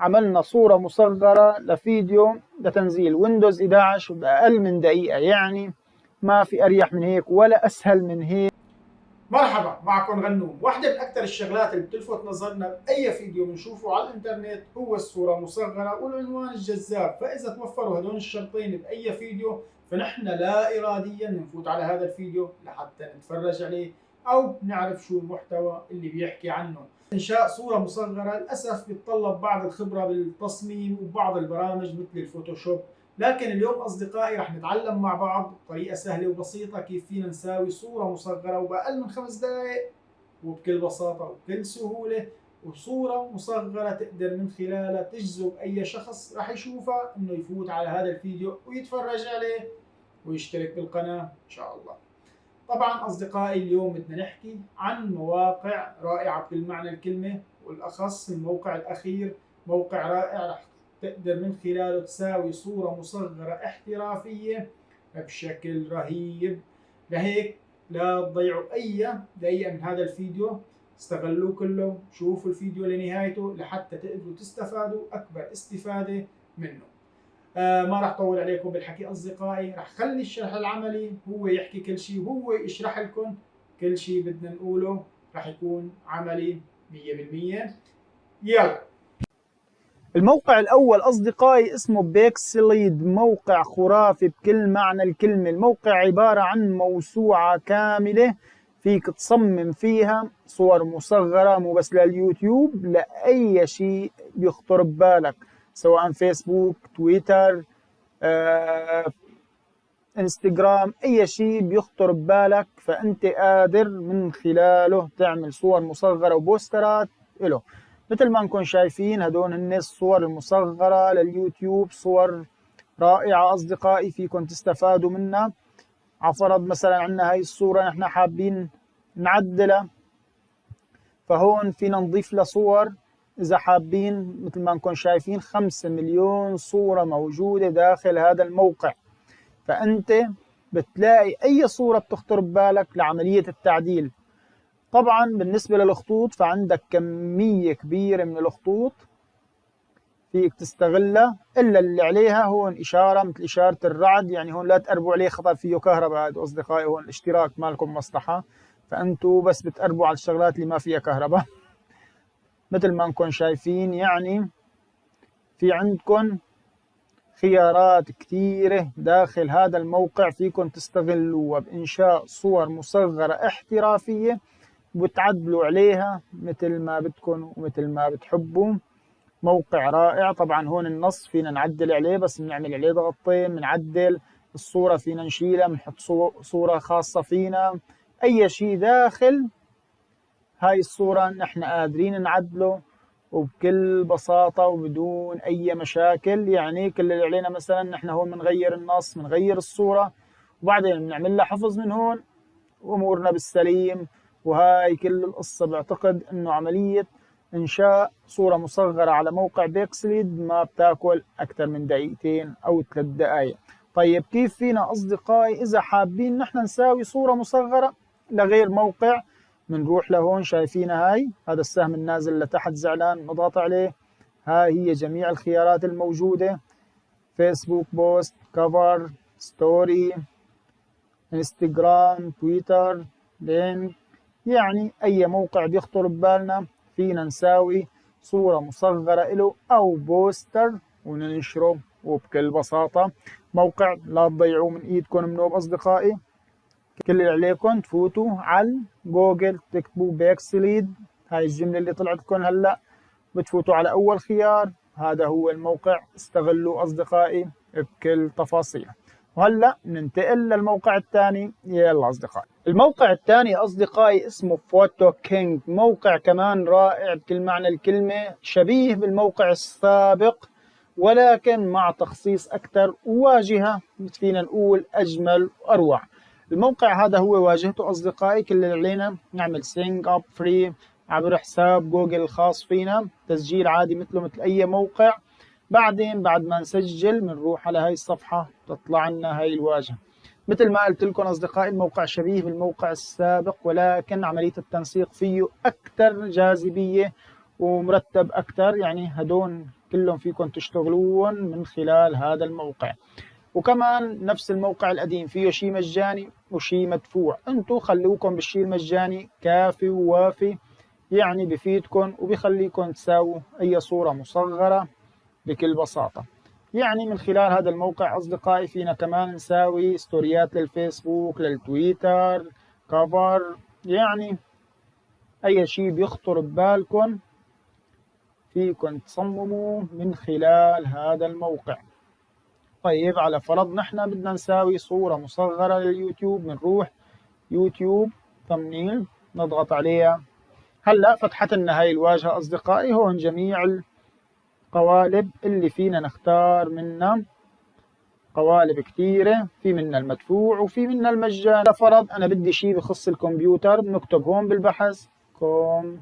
عملنا صورة مصغرة لفيديو لتنزيل ويندوز 11 بأقل من دقيقة يعني ما في أريح من هيك ولا أسهل من هيك. مرحبا معكم غنوم. واحدة من أكثر الشغلات اللي بتلفت نظرنا بأي فيديو بنشوفه على الإنترنت هو الصورة مصغرة والعنوان الجذاب. فإذا توفروا هدول الشرطين بأي فيديو فنحن لا إراديا نفوت على هذا الفيديو لحتى نتفرج عليه أو نعرف شو المحتوى اللي بيحكي عنه. إنشاء صورة مصغرة للأسف بيتطلب بعض الخبرة بالتصميم وبعض البرامج مثل الفوتوشوب لكن اليوم أصدقائي رح نتعلم مع بعض بطريقة سهلة وبسيطة كيف فينا نساوي صورة مصغرة وبأقل من خمس دقائق وبكل بساطة وبكل سهولة وصورة مصغرة تقدر من خلالها تجذب أي شخص رح يشوفها إنه يفوت على هذا الفيديو ويتفرج عليه ويشترك بالقناة إن شاء الله. طبعا أصدقائي اليوم بدنا نحكي عن مواقع رائعة بكل معنى الكلمة والأخص الموقع الأخير موقع رائع رح تقدر من خلاله تساوي صورة مصغرة احترافية بشكل رهيب. لهيك لا تضيعوا أي دقيقة من هذا الفيديو استغلوه كله شوفوا الفيديو لنهايته لحتى تقدروا تستفادوا أكبر استفادة منه. ما راح طول عليكم بالحكي أصدقائي راح خلي الشرح العملي هو يحكي كل شيء وهو يشرح لكم كل شيء بدنا نقوله راح يكون عملي 100% يلا. الموقع الأول أصدقائي اسمه بيكسليد موقع خرافي بكل معنى الكلمة. الموقع عبارة عن موسوعة كاملة فيك تصمم فيها صور مصغرة مو بس لليوتيوب لأي شيء بيخطر ببالك. سواء فيسبوك تويتر آه، إنستغرام أي شيء بيخطر ببالك فأنت قادر من خلاله تعمل صور مصغرة وبوسترات له مثل ما نكون شايفين هدول هن الصور المصغرة لليوتيوب صور رائعة أصدقائي فيكم تستفادوا منها. عفرض مثلا عندنا هاي الصورة نحن حابين نعدلها فهون فينا نضيف لها صور. إذا حابين مثل ما نكون شايفين خمسة مليون صورة موجودة داخل هذا الموقع. فأنت بتلاقي أي صورة بتخطر ببالك لعملية التعديل. طبعا بالنسبة للخطوط فعندك كمية كبيرة من الخطوط فيك تستغلها. إلا اللي عليها هون إشارة مثل إشارة الرعد يعني هون لا تقربوا عليه خطر فيه كهرباء. هذا أصدقائي هون الاشتراك مالكم مصلحة. فأنتوا بس بتقربوا على الشغلات اللي ما فيها كهرباء. مثل ما نكون شايفين يعني في عندكم خيارات كثيرة داخل هذا الموقع فيكم تستغلوها بإنشاء صور مصغرة احترافية وتعدلوا عليها مثل ما بدكم ومثل ما بتحبوا. موقع رائع. طبعا هون النص فينا نعدل عليه بس بنعمل عليه ضغطين بنعدل الصورة فينا نشيلها بنحط صورة خاصة فينا. أي شيء داخل هاي الصورة نحن قادرين نعدله وبكل بساطة وبدون أي مشاكل. يعني كل اللي علينا مثلا نحن هون بنغير النص بنغير الصورة وبعدين بنعمل لها حفظ من هون. وأمورنا بالسليم. وهاي كل القصة بعتقد إنه عملية إنشاء صورة مصغرة على موقع بيكسليد ما بتاكل أكثر من دقيقتين أو ثلاث دقائق طيب كيف فينا أصدقائي إذا حابين نحن نساوي صورة مصغرة لغير موقع؟ بنروح لهون شايفينها هاي هذا السهم النازل لتحت زعلان نضغط عليه. هاي هي جميع الخيارات الموجودة. فيسبوك post cover story انستغرام تويتر link يعني أي موقع بيخطر ببالنا فينا نساوي صورة مصغرة له أو poster وننشره. وبكل بساطة موقع لا تضيعوه من إيدكم منوب أصدقائي. كل اللي عليكم تفوتوا على جوجل تكتبوا Pixelied هاي الجملة اللي طلعت لكم هلأ. بتفوتوا على أول خيار. هذا هو الموقع. استغلوا أصدقائي بكل تفاصيله وهلأ ننتقل للموقع الثاني. يلا أصدقائي. الموقع الثاني أصدقائي اسمه PhotoKing موقع كمان رائع بكل معنى الكلمة. شبيه بالموقع السابق ولكن مع تخصيص أكثر وواجهه فينا نقول أجمل واروع الموقع هذا هو واجهته أصدقائي كل اللي علينا نعمل sign up free عبر حساب جوجل الخاص فينا. تسجيل عادي مثله مثل أي موقع. بعدين بعد ما نسجل بنروح على هاي الصفحة تطلع لنا هاي الواجهة. مثل ما قلت لكم أصدقائي الموقع شبيه بالموقع السابق ولكن عملية التنسيق فيه أكثر جاذبية ومرتب أكثر. يعني هدول كلهم فيكم تشتغلون من خلال هذا الموقع. وكمان نفس الموقع القديم فيه شيء مجاني وشيء مدفوع. انتو خلوكم بالشيء المجاني كافي ووافي يعني بفيدكم وبخليكم تساووا أي صورة مصغرة بكل بساطة. يعني من خلال هذا الموقع أصدقائي فينا كمان نساوي ستوريات للفيسبوك للتويتر كفر يعني أي شيء بيخطر ببالكم فيكم تصمموا من خلال هذا الموقع. طيب على فرض نحن بدنا نساوي صورة مصغرة لليوتيوب بنروح يوتيوب ثمنيل نضغط عليها. هلأ فتحت لنا هاي الواجهة أصدقائي هون جميع القوالب اللي فينا نختار منها قوالب كثيرة في منها المدفوع وفي منها المجان. لفرض أنا بدي شيء بخص الكمبيوتر بنكتب هون بالبحث كمبيوتر.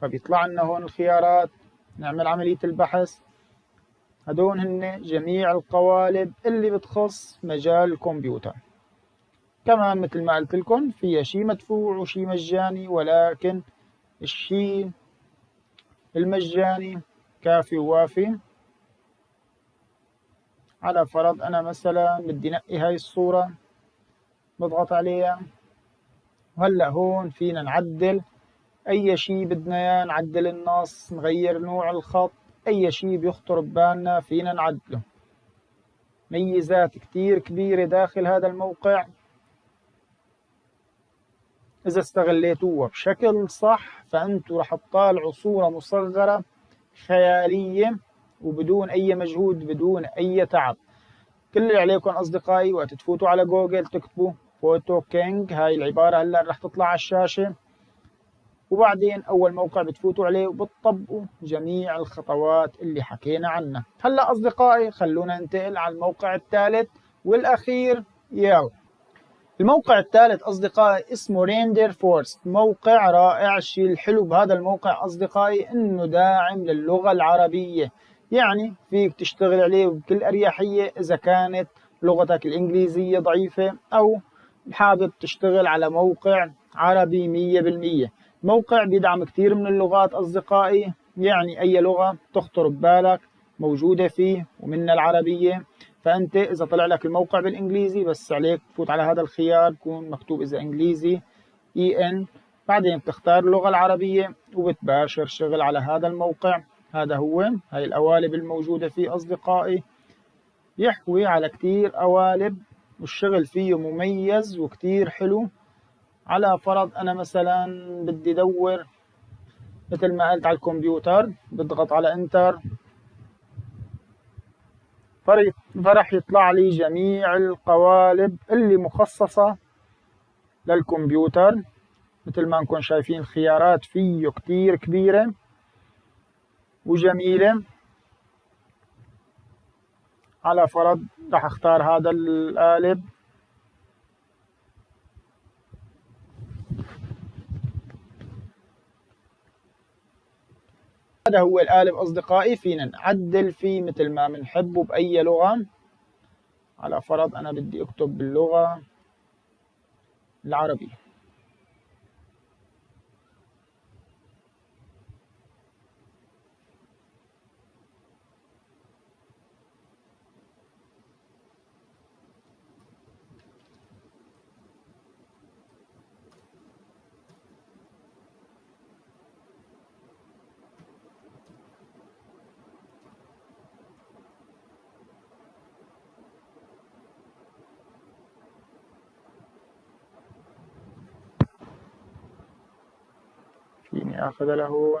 فبيطلع لنا هون الخيارات نعمل عملية البحث. هدول هن جميع القوالب اللي بتخص مجال الكمبيوتر. كمان مثل ما قلت لكم فيها شيء مدفوع وشيء مجاني ولكن الشيء المجاني كافي ووافي. على فرض أنا مثلا بدي نقي هاي الصورة بضغط عليها وهلأ هون فينا نعدل. أي شيء بدنا إياه نعدل النص نغير نوع الخط أي شيء بيخطر ببالنا فينا نعدله. ميزات كتير كبيرة داخل هذا الموقع. إذا استغليتوها بشكل صح فأنتوا رح تطالعوا صورة مصغرة خيالية وبدون أي مجهود بدون أي تعب. كل اللي عليكم أصدقائي وقت تفوتوا على جوجل تكتبوا PhotoKing هاي العبارة هلأ رح تطلع على الشاشة. وبعدين أول موقع بتفوتوا عليه وبتطبقوا جميع الخطوات اللي حكينا عنها. هلأ أصدقائي خلونا ننتقل على الموقع الثالث والأخير. يلا. الموقع الثالث أصدقائي اسمه Renderforest موقع رائع. الشيء الحلو بهذا الموقع أصدقائي إنه داعم للغة العربية. يعني فيك تشتغل عليه بكل أريحية إذا كانت لغتك الإنجليزية ضعيفة أو حابب تشتغل على موقع عربي مية بالمية. موقع بيدعم كثير من اللغات أصدقائي. يعني أي لغة تخطر ببالك موجودة فيه ومنها العربية. فأنت إذا طلع لك الموقع بالإنجليزي بس عليك تفوت على هذا الخيار بكون مكتوب إذا إنجليزي إي إن بعدين بتختار اللغة العربية وبتباشر شغل على هذا الموقع. هذا هو هاي القوالب الموجودة فيه أصدقائي. يحوي على كتير قوالب والشغل فيه مميز وكتير حلو. على فرض أنا مثلا بدي دور مثل ما قلت على الكمبيوتر بضغط على إنتر. فرح يطلع لي جميع القوالب اللي مخصصة للكمبيوتر. مثل ما نكون شايفين الخيارات فيه كتير كبيرة وجميلة. على فرض راح أختار هذا القالب. هذا هو القالب أصدقائي فينا. نعدل فيه مثل ما بنحبه بأي لغة. على فرض أنا بدي أكتب باللغة العربية. آخذ له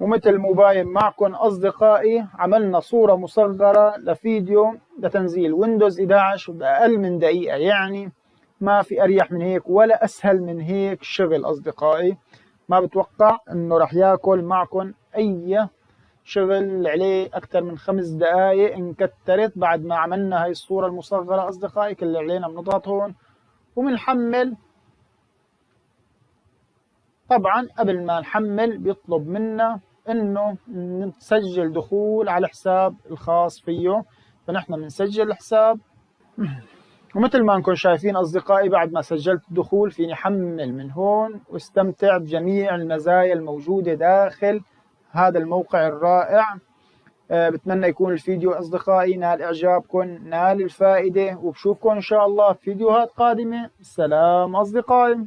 ومثل مباين معكم أصدقائي عملنا صورة مصغرة لفيديو لتنزيل ويندوز 11 بأقل من دقيقة يعني ما في أريح من هيك ولا أسهل من هيك شغل أصدقائي. ما بتوقع إنه رح ياكل معكم أي شغل عليه أكثر من خمس دقايق انكترت بعد ما عملنا هاي الصورة المصغرة أصدقائي كل اللي علينا بنضغط هون. وبنحمل طبعا قبل ما نحمل بيطلب منا إنه نسجل دخول على الحساب الخاص فيه. فنحن بنسجل الحساب. ومثل ما انكم شايفين أصدقائي بعد ما سجلت الدخول فيني احمل من هون واستمتع بجميع المزايا الموجودة داخل هذا الموقع الرائع. أه بتمنى يكون الفيديو أصدقائي نال إعجابكم نال الفائدة وبشوفكم إن شاء الله في فيديوهات قادمة. سلام أصدقائي.